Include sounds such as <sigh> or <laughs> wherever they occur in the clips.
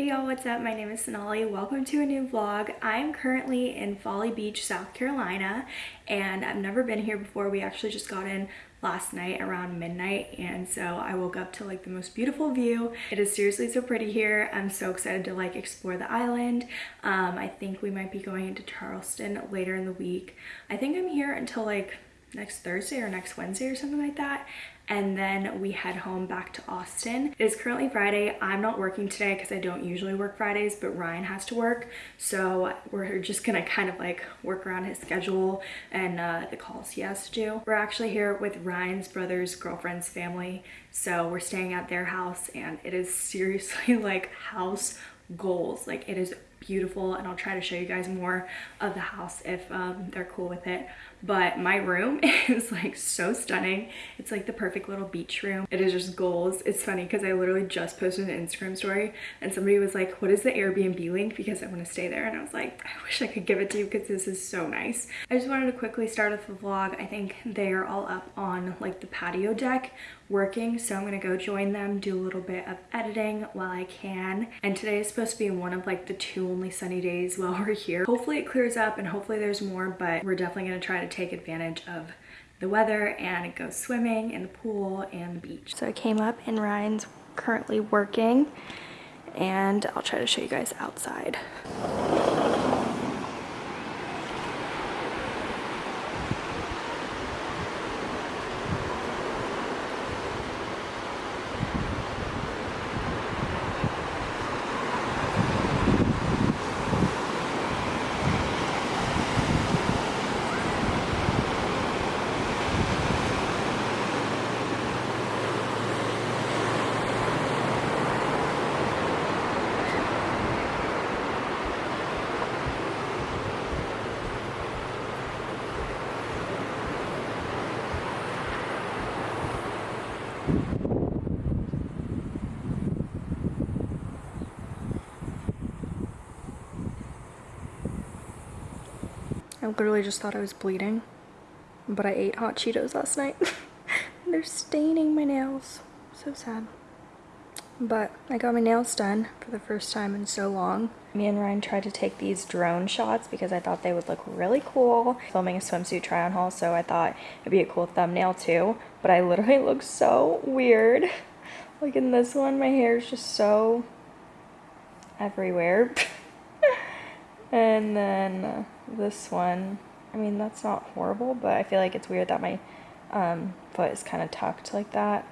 Hey y'all, what's up? My name is Sonali. Welcome to a new vlog. I'm currently in Folly Beach, South Carolina, and I've never been here before. We actually just got in last night around midnight and so I woke up to like the most beautiful view. It is seriously so pretty here. I'm so excited to like explore the island. Um, I think we might be going into Charleston later in the week. I think I'm here until like next Thursday or next Wednesday or something like that and then we head home back to Austin. It is currently Friday. I'm not working today because I don't usually work Fridays, but Ryan has to work. So we're just gonna kind of like work around his schedule and uh, the calls he has to do. We're actually here with Ryan's brother's girlfriend's family. So we're staying at their house and it is seriously <laughs> like house goals. Like it is beautiful and I'll try to show you guys more of the house if um, they're cool with it. But my room <laughs> is like so stunning. It's like the perfect little beach room. It is just goals. It's funny because i literally just posted an instagram story and somebody was like what is the airbnb link? Because i want to stay there. And i was like i wish i could give it to you because this is so nice. I just wanted to quickly start off the vlog. I think they are all up on like the patio deck working so i'm gonna go join them do a little bit of editing while i can. And today is supposed to be one of like the two only sunny days while <laughs> we're here hopefully it clears up and hopefully there's more but we're definitely gonna try to take advantage of the weather and go swimming in the pool and the beach. So I came up and Ryan's currently working and I'll try to show you guys outside. I literally just thought I was bleeding, but I ate hot Cheetos last night. <laughs> They're staining my nails. So sad. But I got my nails done for the first time in so long. Me and Ryan tried to take these drone shots because I thought they would look really cool. Filming a swimsuit try on haul, so I thought it'd be a cool thumbnail too. But I literally <laughs> look so weird. <laughs> Like in this one, my hair is just so everywhere. Then this one, I mean, that's not horrible, but I feel like it's weird that my um, foot is kind of tucked like that.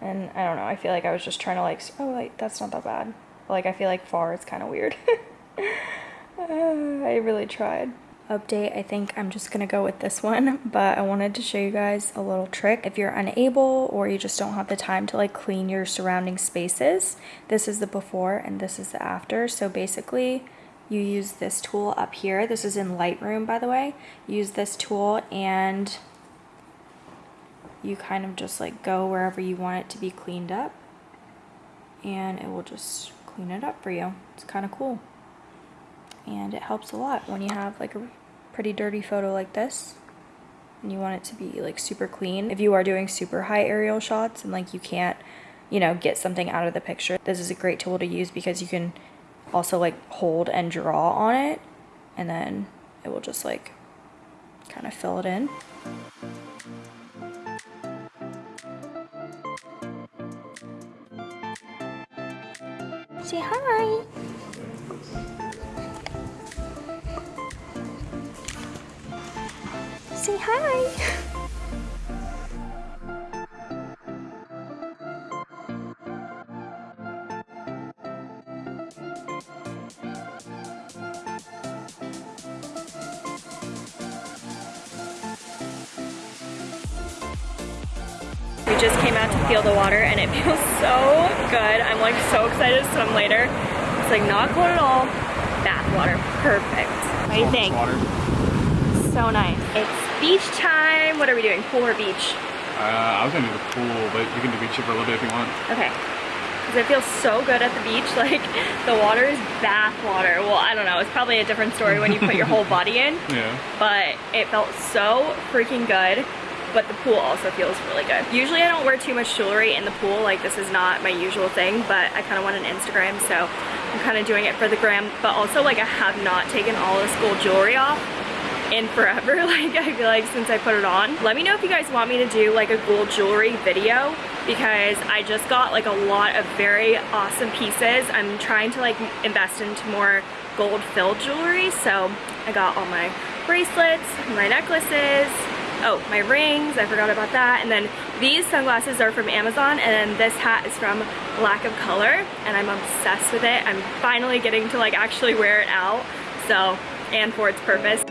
And I don't know, I feel like I was just trying to like, oh, like, that's not that bad. But, like, I feel like far is kind of weird. uh, <laughs> I really tried update i think i'm just gonna go with this one but i wanted to show you guys a little trick if you're unable or you just don't have the time to like clean your surrounding spaces this is the before and this is the after so basically you use this tool up here. This is in lightroom by the way. Use this tool and you kind of just like go wherever you want it to be cleaned up. And it will just clean it up for you. It's kind of cool. And it helps a lot when you have like a pretty dirty photo like this and you want it to be like super clean. If you are doing super high aerial shots and like you can't, you know, get something out of the picture, this is a great tool to use because you can also like hold and draw on it and then it will just like kind of fill it in. Say hi! say hi. <laughs> just came out to feel the water and it <laughs> feels so good. I'm like so excited to swim later. It's like not cold at all. Bath water, perfect. What do you think? Water. So nice. It's beach time. What are we doing, pool or beach? Uh, I was gonna do the pool, but you can do beach for a little bit if you want. Okay. Because it feels so good at the beach. <laughs> Like, the water is bath water. Well, I don't know. It's probably a different story when you put your whole <laughs> body in. Yeah. But it felt so freaking good. But the pool also feels really good. Usually I don't wear too much jewelry in the pool, like this is not my usual thing, but I kind of want an Instagram, so I'm kind of doing it for the gram, but also like I have not taken all this gold jewelry off in forever <laughs> like I feel like since I put it on let me know if you guys want me to do like a gold jewelry video because I just got like a lot of very awesome pieces I'm trying to like invest into more gold filled jewelry so I got all my bracelets my necklaces oh my rings I forgot about that. And then these sunglasses are from Amazon and then this hat is from Lack of Color and I'm obsessed with it. I'm finally getting to like actually wear it out so and for its purpose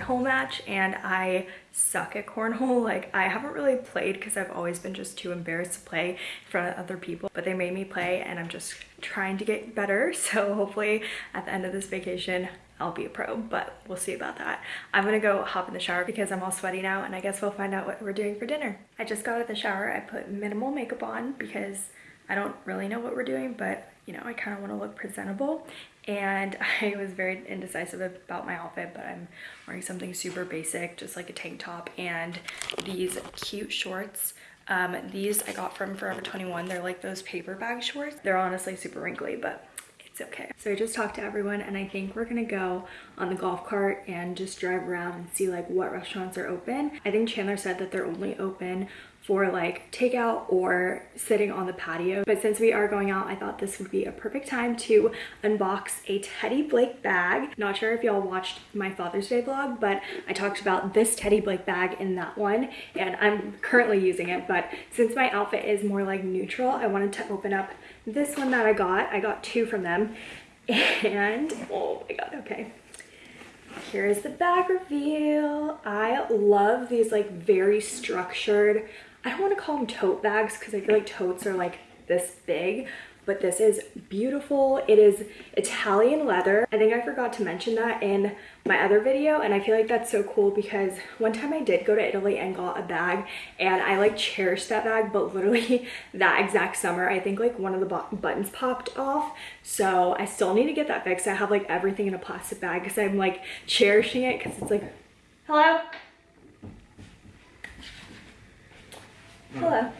cornhole match and I suck at cornhole. <laughs> Like I haven't really played because I've always been just too embarrassed to play in front of other people, but they made me play and I'm just trying to get better. <laughs> So hopefully at the end of this vacation, I'll be a pro, but we'll see about that. I'm gonna go hop in the shower because I'm all sweaty now and I guess we'll find out what we're doing for dinner. I just got out of the shower. I put minimal makeup on because I don't really know what we're doing, but you know, I kind of want to look presentable. And <laughs> I was very indecisive about my outfit but I'm wearing something super basic just like a tank top and these cute shorts. Um, these I got from Forever 21 they're like those paper bag shorts. They're honestly super wrinkly but it's okay. So I just talked to everyone and I think we're gonna go on the golf cart and just drive around and see like what restaurants are open. I think Chandler said that they're only open for like takeout or sitting on the patio. But since we are going out, I thought this would be a perfect time to unbox a Teddy Blake bag. Not sure if y'all watched my Father's Day vlog, but I talked about this Teddy Blake bag in that one and I'm currently using it. But since my outfit is more like neutral, I wanted to open up this one that I got. I got two from them <laughs> and oh my God, okay. Here is the bag reveal. I love these like very structured I don't want to call them tote bags because I feel like totes are like this big, but this is beautiful. It is Italian leather. I think I forgot to mention that in my other video and I feel like that's so cool because one time I did go to Italy and got a bag and I like cherished that bag but literally <laughs> that exact summer I think like one of the buttons popped off so I still need to get that fixed. I have like everything in a plastic bag because I'm like cherishing it because it's like hello Hello.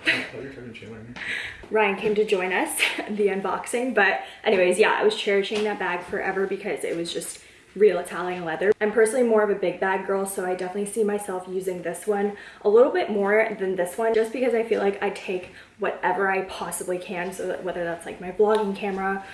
Ryan came to join us, the unboxing, but anyways, yeah, I was cherishing that bag forever because it was just real Italian leather. I'm personally more of a big bag girl, so I definitely see myself using this one a little bit more than this one, just because I feel like I take whatever I possibly can, so that whether that's like my vlogging camera,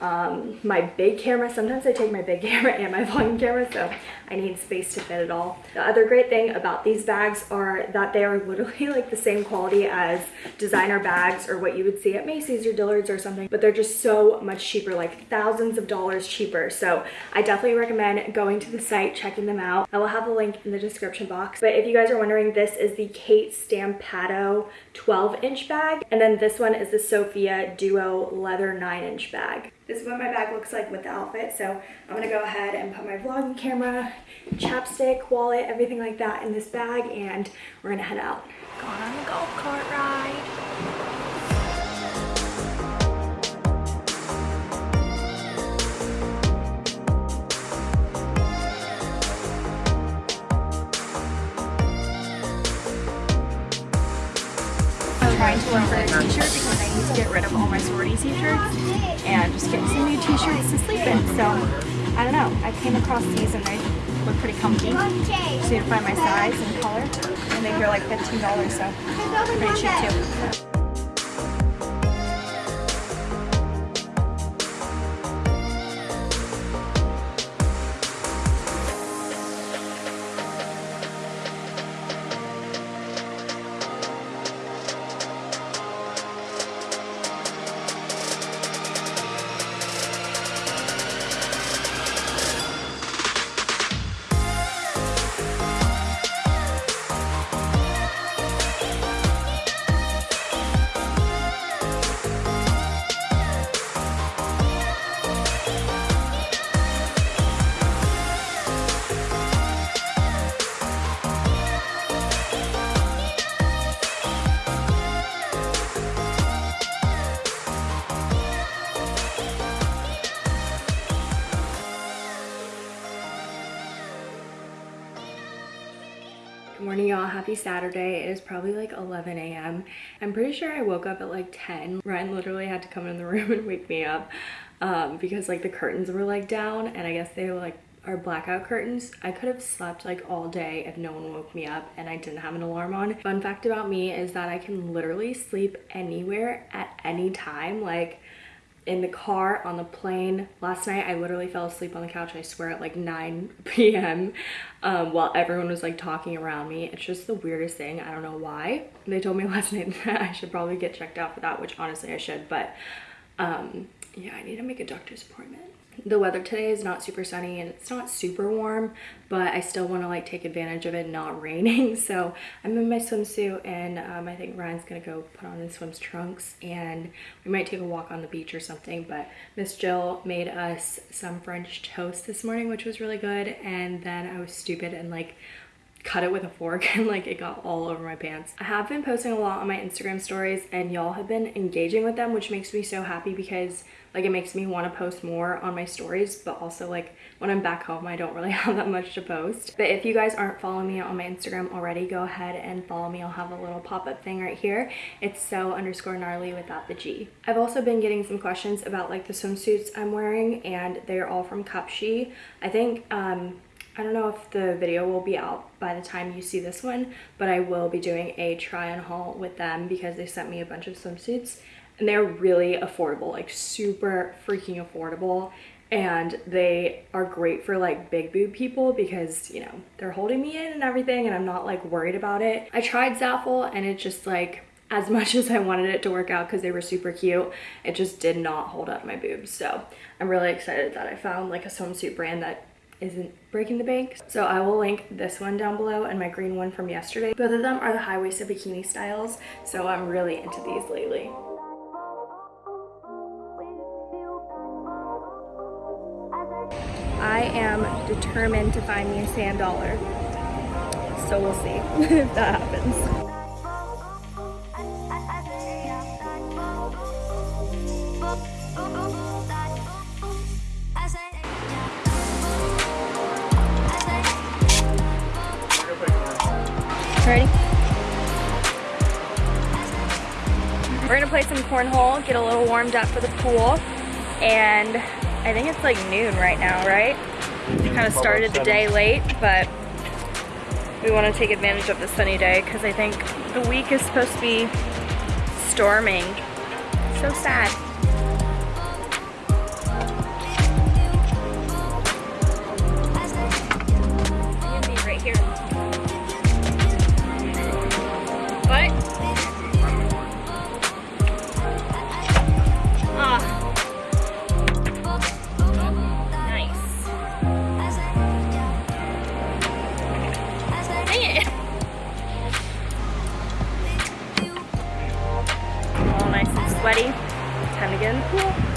um, my big camera. Sometimes I take my big <laughs> camera and my vlogging camera, so I need space to fit it all. The other great thing about these bags are that they are literally <laughs> like the same quality as designer bags or what you would see at Macy's or Dillard's or something, but they're just so much cheaper, like thousands of dollars cheaper. So I definitely recommend going to the site, checking them out. I will have a link in the description box. But if you guys are wondering, this is the Kate Stampato 12 inch bag. And then this one is the Sophia Duo leather nine inch bag. This is what my bag looks like with the outfit. So I'm gonna go ahead and put my vlogging camera, chapstick, wallet, everything like that in this bag and we're gonna head out. Going on the golf cart ride. trying to look for a t-shirt because I need to get rid of all my sorority t-shirts and just get some new t-shirts to sleep in. So, I don't know. I came across these and they look pretty comfy. Need to find my size and color. and they're like $15, so pretty cheap too. Saturday. It is probably like 11 a.m. I'm pretty sure I woke up at like 10. Ryan literally had to come in the <laughs> room and wake me up um, because like the curtains were like down and I guess they were like our blackout curtains. I could have slept like all day if no one woke me up and I didn't have an alarm on. Fun fact about me is that I can literally sleep anywhere at any time. Like in the car, on the plane. Last night, I literally fell asleep on the couch, I swear, at like 9 <laughs> p.m. Um, while everyone was like talking around me. It's just the weirdest thing. I don't know why. They told me <laughs> last night that I should probably get checked out for that, which honestly I should. But um, yeah, I need to make a doctor's appointment the weather today is not super sunny and it's not super warm but i still want to like take advantage of it not <laughs> raining. So i'm in my swimsuit and um, i think ryan's gonna go put on his swims trunks and we might take a walk on the beach or something but miss jill made us some french toast this morning which was really good. And then i was stupid and like cut it with a fork <laughs> and like it got all over my pants. I have been posting a lot on my Instagram stories and y'all have been engaging with them which makes me so happy because like it makes me want to post more on my stories but also like when I'm back home I don't really <laughs> have that much to post. But if you guys aren't following me on my Instagram already go ahead and follow me. I'll have a little pop-up thing right here. It's so underscore gnarly without the G. I've also been getting some questions about like the swimsuits I'm wearing and they're all from Cupshe. I think um I don't know if the video will be out by the time you see this one, but I will be doing a try on haul with them because they sent me a bunch of swimsuits and they're really affordable, like super freaking affordable. And they are great for like big boob people because, you know, they're holding me in and everything and I'm not like worried about it. I tried Zaful and it just like, as <laughs> much as I wanted it to work out because they were super cute, it just did not hold up my boobs. So I'm really excited that I found like a swimsuit brand that isn't breaking the bank. So I will link this one down below and my green one from yesterday. Both of them are the high-waisted bikini styles, so I'm really into these lately. I am determined to find me a sand dollar. So we'll see <laughs> if that happens. Ready? We're gonna play some cornhole, get a little warmed up for the pool, and I think it's like noon right now, right? We kind of started the day late, but we want to take advantage of the sunny day because I think the week is supposed to be storming. So sad. right here. sweaty. Time to get in the pool.